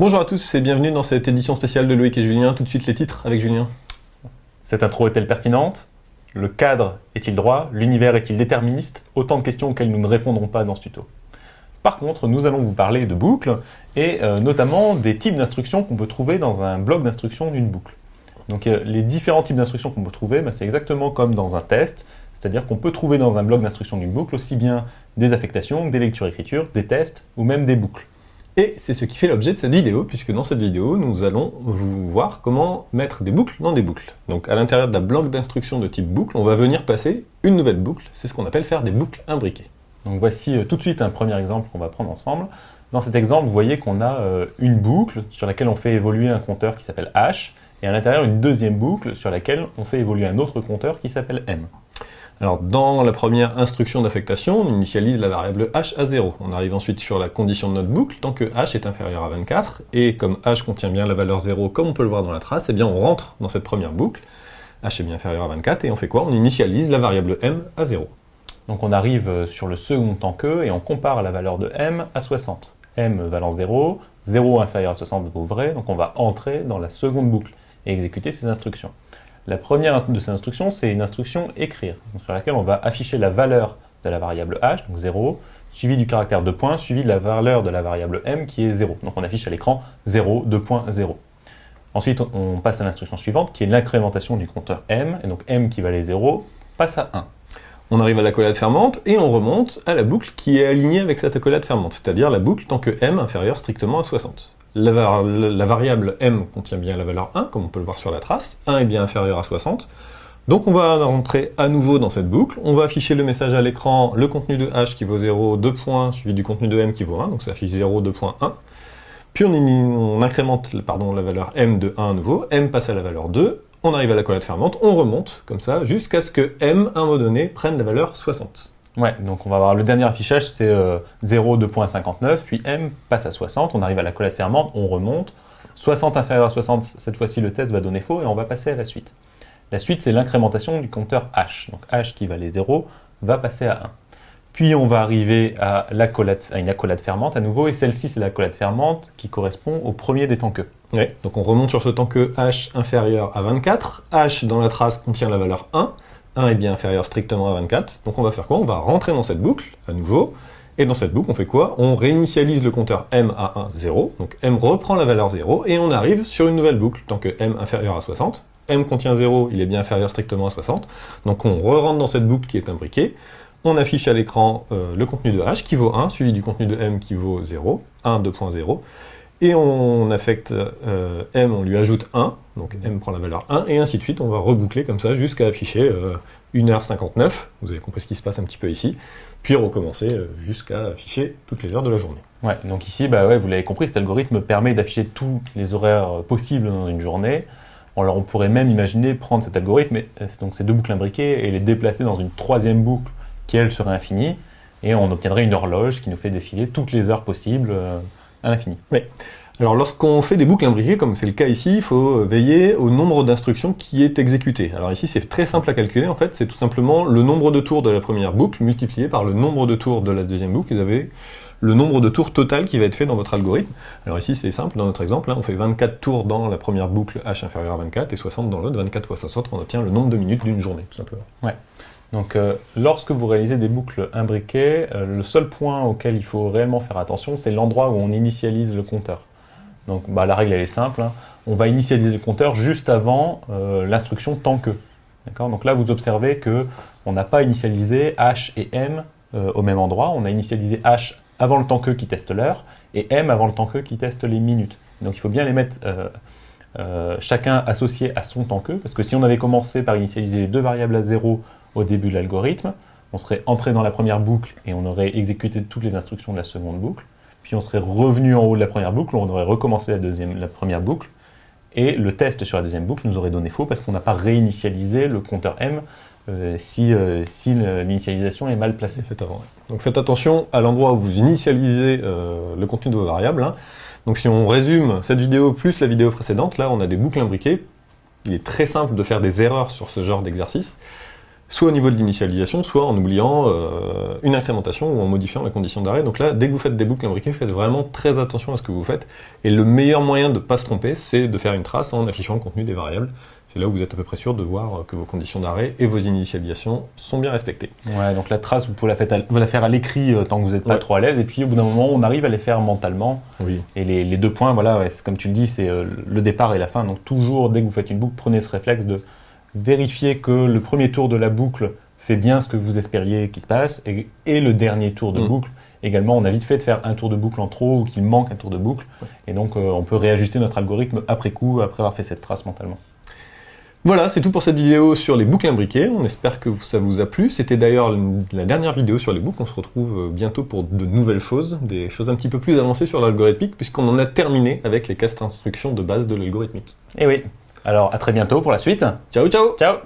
Bonjour à tous et bienvenue dans cette édition spéciale de Loïc et Julien. Tout de suite les titres avec Julien. Cette intro est-elle pertinente? Le cadre est-il droit? L'univers est-il déterministe? Autant de questions auxquelles nous ne répondrons pas dans ce tuto. Par contre, nous allons vous parler de boucles et euh, notamment des types d'instructions qu'on peut trouver dans un bloc d'instructions d'une boucle. Donc euh, les différents types d'instructions qu'on peut trouver, bah, c'est exactement comme dans un test, c'est-à-dire qu'on peut trouver dans un bloc d'instructions d'une boucle aussi bien des affectations, des lectures-écritures, des tests ou même des boucles. Et c'est ce qui fait l'objet de cette vidéo, puisque dans cette vidéo, nous allons vous voir comment mettre des boucles dans des boucles. Donc à l'intérieur d'un bloc d'instructions de type boucle, on va venir passer une nouvelle boucle, c'est ce qu'on appelle faire des boucles imbriquées. Donc voici euh, tout de suite un premier exemple qu'on va prendre ensemble. Dans cet exemple, vous voyez qu'on a euh, une boucle sur laquelle on fait évoluer un compteur qui s'appelle h, et à l'intérieur une deuxième boucle sur laquelle on fait évoluer un autre compteur qui s'appelle m. Alors dans la première instruction d'affectation, on initialise la variable h à 0. On arrive ensuite sur la condition de notre boucle, tant que h est inférieur à 24, et comme h contient bien la valeur 0, comme on peut le voir dans la trace, eh bien on rentre dans cette première boucle, h est bien inférieur à 24, et on fait quoi? On initialise la variable m à 0. Donc on arrive euh, sur le second tant que, et on compare la valeur de m à 60. m valant 0, 0 inférieur à 60 vaut vrai, donc on va entrer dans la seconde boucle et exécuter ces instructions. La première de ces instructions, c'est une instruction écrire, sur laquelle on va afficher la valeur de la variable h, donc 0, suivi du caractère de point, suivi de la valeur de la variable m qui est 0. Donc on affiche à l'écran 0, 2.0. Ensuite, on passe à l'instruction suivante, qui est l'incrémentation du compteur m, et donc m qui valait 0 passe à 1. On arrive à l'accolade fermante, et on remonte à la boucle qui est alignée avec cette accolade fermante, c'est-à-dire la boucle tant que m inférieur strictement à 60 la, variable m contient bien la valeur 1, comme on peut le voir sur la trace, 1 est bien inférieur à 60, donc on va rentrer à nouveau dans cette boucle, on va afficher le message à l'écran, le contenu de h qui vaut 0, 2 points, suivi du contenu de m qui vaut 1, donc ça affiche 0, 2.1, puis on, incrémente pardon, la valeur m de 1 à nouveau, m passe à la valeur 2, on arrive à la collade fermante, on remonte comme ça, jusqu'à ce que m, à un moment donné, prenne la valeur 60. Ouais, donc on va le dernier affichage, c'est 0, euh, 2.59, puis M passe à 60, on arrive à la collette fermante, on remonte. 60 inférieur à 60, cette fois-ci le test va donner faux et on va passer à la suite. La suite, c'est l'incrémentation du compteur H. Donc H qui valait 0 va passer à 1. Puis on va arriver à, à une accolade fermante à nouveau, et celle-ci c'est l'accolade fermante qui correspond au premier des temps que. Donc on remonte sur ce temps que H inférieur à 24, H dans la trace contient la valeur 1, 1 est bien inférieur strictement à 24, donc on va faire quoi? On va rentrer dans cette boucle, à nouveau, et dans cette boucle, on fait quoi? On réinitialise le compteur m à 1, 0, donc m reprend la valeur 0, et on arrive sur une nouvelle boucle, tant que m inférieur à 60, m contient 0, il est bien inférieur strictement à 60, donc on re-rentre dans cette boucle qui est imbriquée, on affiche à l'écran euh, le contenu de h qui vaut 1, suivi du contenu de m qui vaut 0, 1, 2.0, et on affecte euh, m, on lui ajoute 1, donc m prend la valeur 1, et ainsi de suite, on va reboucler comme ça jusqu'à afficher 1h59, euh, vous avez compris ce qui se passe un petit peu ici, puis recommencer euh, jusqu'à afficher toutes les heures de la journée. Ouais, donc ici, bah ouais, vous l'avez compris, cet algorithme permet d'afficher tous les horaires possibles dans une journée. Alors on pourrait même imaginer prendre cet algorithme, donc ces deux boucles imbriquées, et les déplacer dans une troisième boucle qui, elle, serait infinie, et on obtiendrait une horloge qui nous fait défiler toutes les heures possibles à l'infini. Oui. Alors lorsqu'on fait des boucles imbriquées, comme c'est le cas ici, il faut veiller au nombre d'instructions qui est exécuté. Alors ici c'est très simple à calculer en fait, c'est tout simplement le nombre de tours de la première boucle multiplié par le nombre de tours de la deuxième boucle, vous avez le nombre de tours total qui va être fait dans votre algorithme. Alors ici c'est simple, dans notre exemple, hein, on fait 24 tours dans la première boucle h inférieur à 24 et 60 dans l'autre, 24 fois 60, on obtient le nombre de minutes d'une journée tout simplement. Ouais. Donc euh, lorsque vous réalisez des boucles imbriquées, euh, le seul point auquel il faut réellement faire attention, c'est l'endroit où on initialise le compteur. Donc bah, la règle elle est simple, hein. on va initialiser le compteur juste avant euh, l'instruction tant que. Donc là vous observez que on n'a pas initialisé h et m au même endroit, on a initialisé h avant le temps que qui teste l'heure, et m avant le temps que qui teste les minutes. Donc il faut bien les mettre chacun associé à son temps que, parce que si on avait commencé par initialiser les deux variables à 0 au début de l'algorithme, on serait entré dans la première boucle et on aurait exécuté toutes les instructions de la seconde boucle, puis on serait revenu en haut de la première boucle, on aurait recommencé la, deuxième, la première boucle, et le test sur la deuxième boucle nous aurait donné faux parce qu'on n'a pas réinitialisé le compteur M euh, si, euh, si l'initialisation est mal placée. Faites avant. Donc faites attention à l'endroit où vous initialisez euh, le contenu de vos variables. Hein. Donc si on résume cette vidéo plus la vidéo précédente, là on a des boucles imbriquées. Il est très simple de faire des erreurs sur ce genre d'exercice. Soit au niveau de l'initialisation, soit en oubliant euh, une incrémentation ou en modifiant la condition d'arrêt. Donc là, dès que vous faites des boucles imbriquées, faites vraiment très attention à ce que vous faites. Et le meilleur moyen de ne pas se tromper, c'est de faire une trace en affichant le contenu des variables. C'est là où vous êtes à peu près sûr de voir que vos conditions d'arrêt et vos initialisations sont bien respectées. Ouais, donc la trace, vous pouvez la faire à, vous la faire à l'écrit euh, tant que vous n'êtes pas Ouais. trop à l'aise, et puis au bout d'un moment, on arrive à les faire mentalement. Oui. Et les, les deux points, voilà, ouais, comme tu le dis, c'est euh, le départ et la fin. Donc toujours, dès que vous faites une boucle, prenez ce réflexe de vérifier que le premier tour de la boucle fait bien ce que vous espériez qu'il se passe, et, et le dernier tour de Mm. boucle. Également, on a vite fait de faire un tour de boucle en trop ou qu'il manque un tour de boucle. Et donc, euh, on peut réajuster notre algorithme après coup, après avoir fait cette trace mentalement. Voilà, c'est tout pour cette vidéo sur les boucles imbriquées. On espère que ça vous a plu. C'était d'ailleurs la dernière vidéo sur les boucles. On se retrouve euh, bientôt pour de nouvelles choses, des choses un petit peu plus avancées sur l'algorithmique, puisqu'on en a terminé avec les castes instructions de base de l'algorithmique. Et oui. Alors, à très bientôt pour la suite. Ciao, ciao Ciao